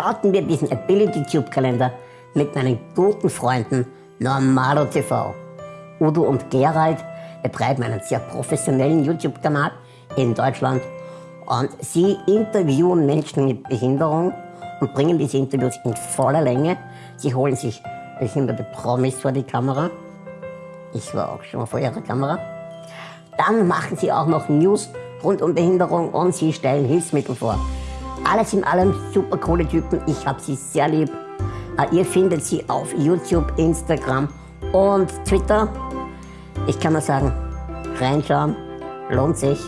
starten wir diesen Ability Tube Kalender mit meinen guten Freunden Normalo TV. Udo und Gerald betreiben einen sehr professionellen YouTube-Kanal in Deutschland und sie interviewen Menschen mit Behinderung und bringen diese Interviews in voller Länge. Sie holen sich behinderte Promis vor die Kamera. Ich war auch schon vor ihrer Kamera. Dann machen sie auch noch News rund um Behinderung und sie stellen Hilfsmittel vor. Alles in allem super coole Typen. Ich habe sie sehr lieb. Äh, ihr findet sie auf YouTube, Instagram und Twitter. Ich kann nur sagen, reinschauen, lohnt sich.